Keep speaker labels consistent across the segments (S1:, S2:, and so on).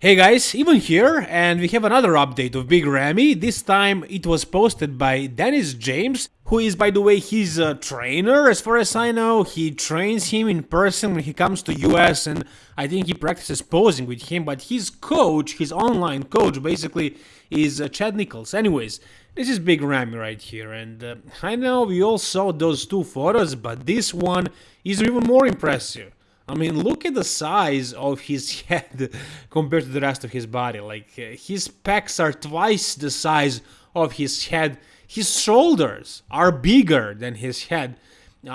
S1: Hey guys, even here, and we have another update of Big Ramy. This time it was posted by Dennis James, who is, by the way, his a trainer, as far as I know. He trains him in person when he comes to US, and I think he practices posing with him. But his coach, his online coach, basically is uh, Chad Nichols. Anyways, this is Big Ramy right here, and uh, I know we all saw those two photos, but this one is even more impressive. I mean, look at the size of his head compared to the rest of his body. Like, uh, his pecs are twice the size of his head. His shoulders are bigger than his head.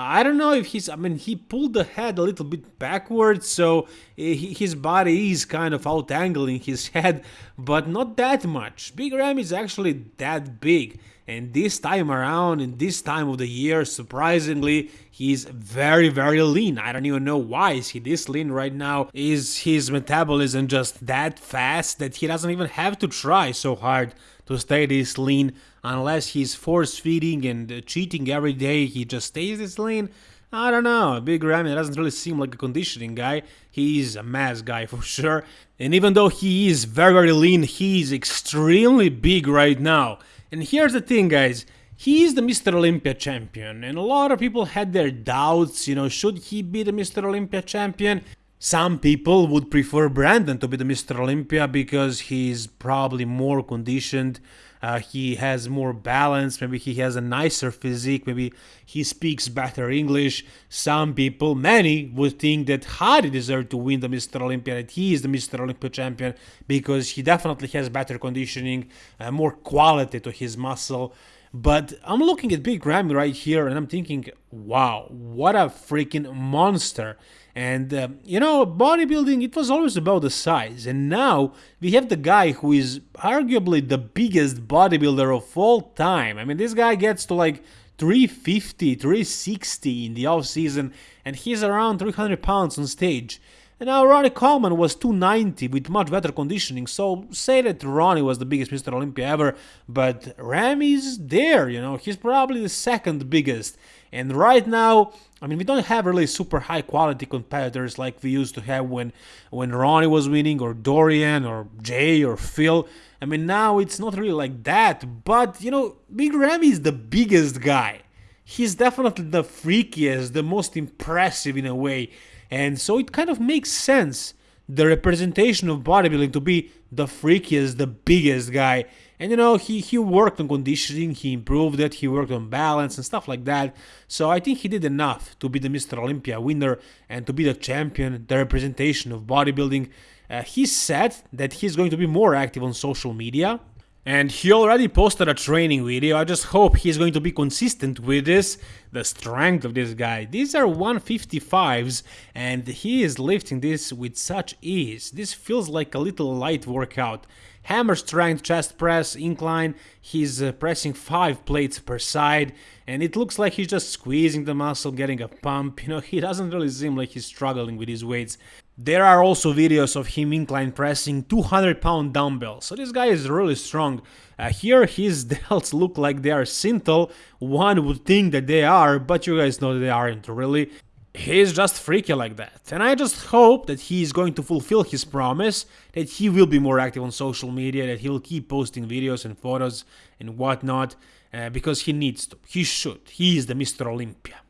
S1: I don't know if he's, I mean, he pulled the head a little bit backwards, so his body is kind of out angling his head, but not that much. Big Ram is actually that big. And this time around, in this time of the year, surprisingly, he's very, very lean. I don't even know why is he this lean right now. Is his metabolism just that fast that he doesn't even have to try so hard to stay this lean unless he's force feeding and cheating every day, he just stays this lean? I don't know. Big Ramy doesn't really seem like a conditioning guy. He's a mass guy for sure. And even though he is very, very lean, he's extremely big right now. And here's the thing, guys. He is the Mr. Olympia champion, and a lot of people had their doubts, you know, should he be the Mr. Olympia champion? Some people would prefer Brandon to be the Mr. Olympia because he's probably more conditioned, uh, he has more balance, maybe he has a nicer physique, maybe he speaks better English. Some people, many, would think that Hadi deserved to win the Mr. Olympia, that he is the Mr. Olympia champion because he definitely has better conditioning, uh, more quality to his muscle. But I'm looking at Big Ramy right here and I'm thinking, wow, what a freaking monster. And, uh, you know, bodybuilding, it was always about the size. And now we have the guy who is arguably the biggest bodybuilder of all time. I mean, this guy gets to like 350, 360 in the off season, and he's around 300 pounds on stage. And now Ronnie Coleman was 290 with much better conditioning, so say that Ronnie was the biggest Mr. Olympia ever, but Ramy's there, you know, he's probably the second biggest. And right now, I mean, we don't have really super high quality competitors like we used to have when when Ronnie was winning, or Dorian, or Jay, or Phil. I mean, now it's not really like that, but you know, Big Ramy is the biggest guy. He's definitely the freakiest, the most impressive in a way. And so it kind of makes sense the representation of bodybuilding to be the freakiest, the biggest guy. And you know, he, he worked on conditioning, he improved it, he worked on balance and stuff like that. So I think he did enough to be the Mr. Olympia winner and to be the champion, the representation of bodybuilding. Uh, he said that he's going to be more active on social media and he already posted a training video, I just hope he's going to be consistent with this. The strength of this guy, these are 155s and he is lifting this with such ease. This feels like a little light workout. Hammer strength chest press, incline, he's uh, pressing 5 plates per side and it looks like he's just squeezing the muscle, getting a pump, you know, he doesn't really seem like he's struggling with his weights. There are also videos of him incline pressing 200 pound dumbbells, so this guy is really strong. Uh, here his delts look like they are Synthol, one would think that they are, but you guys know they aren't really. He's just freaky like that, and I just hope that he is going to fulfill his promise, that he will be more active on social media, that he will keep posting videos and photos and whatnot, uh, because he needs to, he should, he is the Mr. Olympia.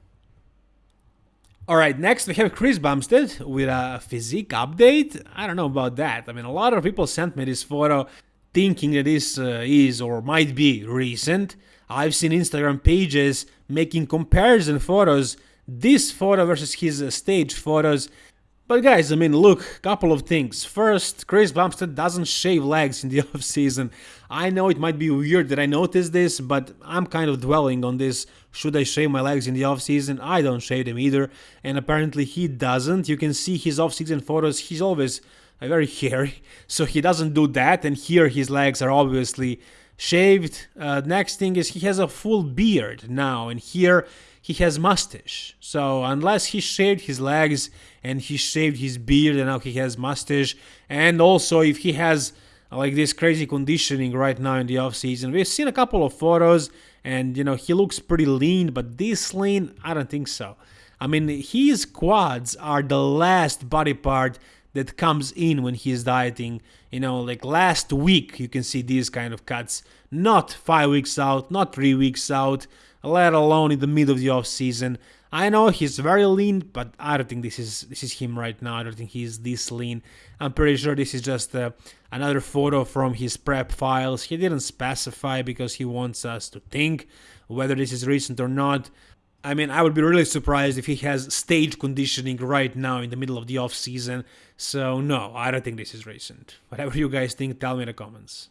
S1: Alright, next we have Chris Bumstead with a physique update. I don't know about that. I mean, a lot of people sent me this photo thinking that this uh, is or might be recent. I've seen Instagram pages making comparison photos, this photo versus his uh, stage photos, but guys, I mean, look, couple of things. First, Chris Bumstead doesn't shave legs in the off season. I know it might be weird that I noticed this, but I'm kind of dwelling on this. Should I shave my legs in the off season? I don't shave them either, and apparently he doesn't. You can see his off season photos. He's always uh, very hairy, so he doesn't do that. And here his legs are obviously shaved. Uh, next thing is he has a full beard now, and here he has mustache. So unless he shaved his legs and he shaved his beard and now he has mustache, and also if he has like this crazy conditioning right now in the off season, we've seen a couple of photos and you know he looks pretty lean, but this lean, I don't think so. I mean, his quads are the last body part that comes in when he is dieting. You know, like last week, you can see these kind of cuts. Not five weeks out, not three weeks out, let alone in the middle of the off season. I know he's very lean, but I don't think this is this is him right now. I don't think he's this lean. I'm pretty sure this is just uh, another photo from his prep files. He didn't specify because he wants us to think whether this is recent or not. I mean, I would be really surprised if he has stage conditioning right now in the middle of the off season. So no, I don't think this is recent. Whatever you guys think, tell me in the comments.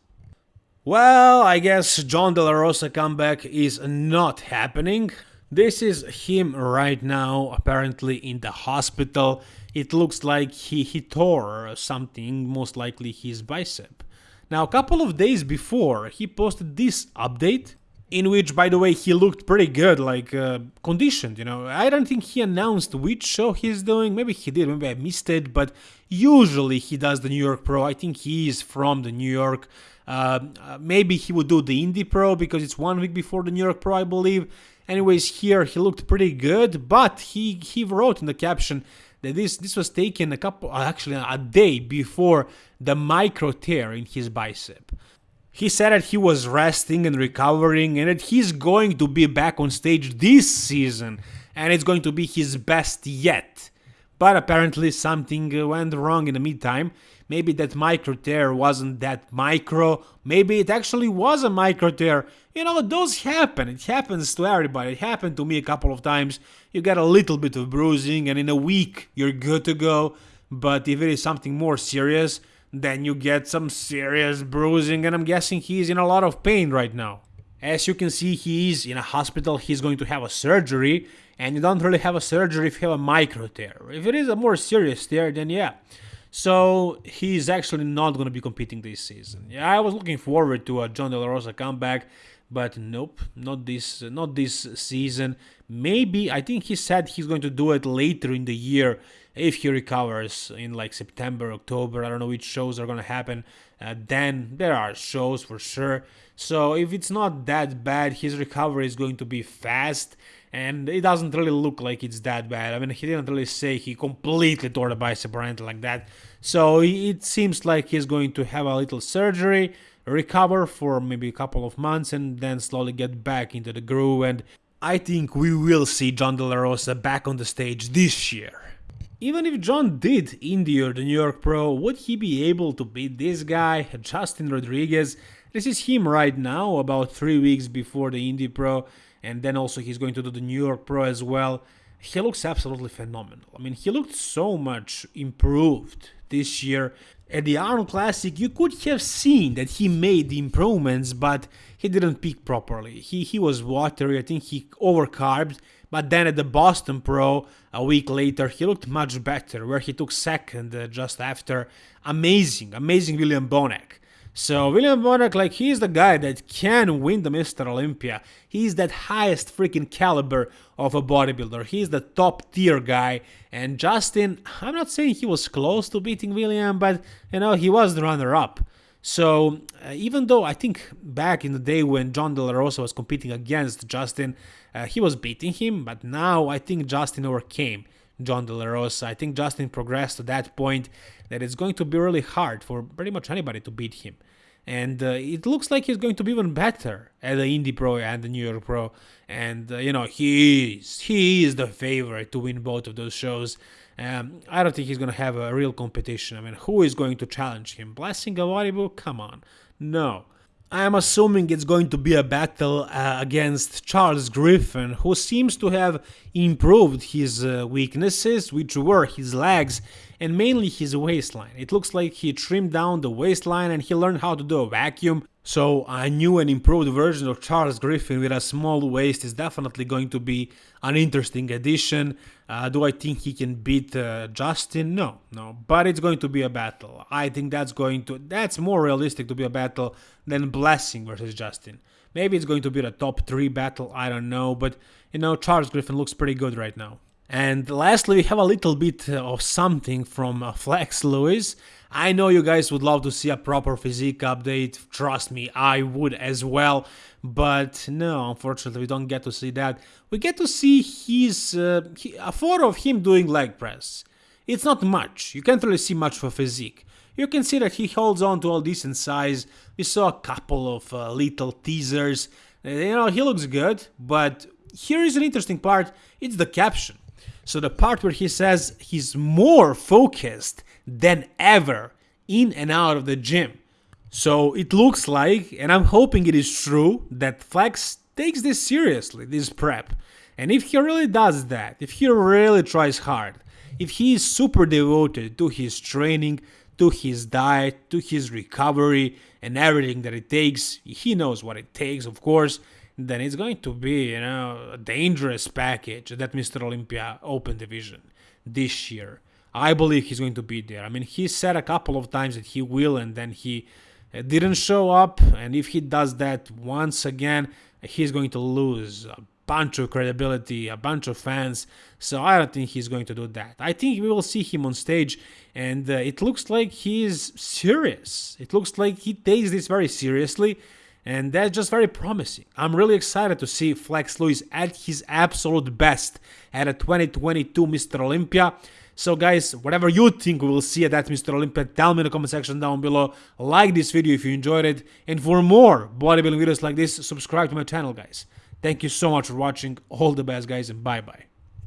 S1: Well, I guess John De La Rosa comeback is not happening. This is him right now, apparently in the hospital. It looks like he, he tore something, most likely his bicep. Now, a couple of days before, he posted this update, in which, by the way, he looked pretty good, like uh, conditioned, you know. I don't think he announced which show he's doing. Maybe he did, maybe I missed it, but usually he does the New York Pro. I think he is from the New York. Uh, maybe he would do the Indy Pro because it's one week before the New York Pro, I believe. Anyways, here he looked pretty good, but he he wrote in the caption that this this was taken a couple uh, actually a day before the micro tear in his bicep. He said that he was resting and recovering and that he's going to be back on stage this season and it's going to be his best yet. But apparently something went wrong in the meantime. Maybe that micro tear wasn't that micro. Maybe it actually was a micro tear. You know, those happen. It happens to everybody. It happened to me a couple of times. You get a little bit of bruising, and in a week, you're good to go. But if it is something more serious, then you get some serious bruising, and I'm guessing he's in a lot of pain right now. As you can see, he is in a hospital. He's going to have a surgery, and you don't really have a surgery if you have a micro tear. If it is a more serious tear, then yeah. So he's actually not going to be competing this season. Yeah, I was looking forward to a John De La Rosa comeback, but nope, not this, not this season. Maybe I think he said he's going to do it later in the year if he recovers in like September, October. I don't know which shows are going to happen. Uh, then there are shows for sure. So if it's not that bad, his recovery is going to be fast and it doesn't really look like it's that bad. I mean, he didn't really say he completely tore the bicep or anything like that. So it seems like he's going to have a little surgery, recover for maybe a couple of months, and then slowly get back into the groove. And I think we will see John De La Rosa back on the stage this year. Even if John did endure the New York Pro, would he be able to beat this guy, Justin Rodriguez? This is him right now, about three weeks before the Indy Pro and then also he's going to do the New York Pro as well. He looks absolutely phenomenal. I mean, he looked so much improved this year. At the Arnold Classic, you could have seen that he made the improvements, but he didn't peak properly. He he was watery. I think he overcarbed. But then at the Boston Pro, a week later, he looked much better, where he took second uh, just after. Amazing, amazing William Bonac. So William Bonac, like he's the guy that can win the Mr. Olympia. He's that highest freaking caliber of a bodybuilder. He's the top tier guy. And Justin, I'm not saying he was close to beating William, but you know he was the runner-up. So uh, even though I think back in the day when John De La Rosa was competing against Justin, uh, he was beating him, but now I think Justin overcame John De La Rosa. I think Justin progressed to that point that it's going to be really hard for pretty much anybody to beat him. And uh, it looks like he's going to be even better at the Indy Pro and the New York Pro. And uh, you know he is he is the favorite to win both of those shows. Um, I don't think he's going to have a real competition. I mean, who is going to challenge him? Blessing Awodibu? Come on, no. I'm assuming it's going to be a battle uh, against Charles Griffin, who seems to have improved his uh, weaknesses, which were his legs and mainly his waistline. It looks like he trimmed down the waistline and he learned how to do a vacuum. So a new and improved version of Charles Griffin with a small waist is definitely going to be an interesting addition. Uh, do I think he can beat uh, Justin? No, no. But it's going to be a battle. I think that's going to that's more realistic to be a battle than Blessing versus Justin. Maybe it's going to be the top three battle. I don't know, but you know Charles Griffin looks pretty good right now. And lastly, we have a little bit of something from uh, Flex Lewis. I know you guys would love to see a proper physique update. Trust me, I would as well. But no, unfortunately, we don't get to see that. We get to see his uh, a photo of him doing leg press. It's not much, you can't really see much for physique. You can see that he holds on to a decent size, we saw a couple of uh, little teasers, uh, you know, he looks good, but here is an interesting part, it's the caption. So the part where he says he's more focused than ever in and out of the gym. So it looks like, and I'm hoping it is true, that Flex takes this seriously, this prep. And if he really does that, if he really tries hard, if he is super devoted to his training, to his diet, to his recovery, and everything that it takes, he knows what it takes, of course, then it's going to be, you know, a dangerous package that Mr. Olympia Open Division this year. I believe he's going to be there. I mean, he said a couple of times that he will, and then he uh, didn't show up. And if he does that once again, he's going to lose a bunch of credibility, a bunch of fans. So I don't think he's going to do that. I think we will see him on stage, and uh, it looks like he is serious. It looks like he takes this very seriously and that's just very promising. I'm really excited to see Flex Lewis at his absolute best at a 2022 Mr. Olympia. So guys, whatever you think we will see at that Mr. Olympia, tell me in the comment section down below. Like this video if you enjoyed it. And for more bodybuilding videos like this, subscribe to my channel guys. Thank you so much for watching. All the best guys and bye bye.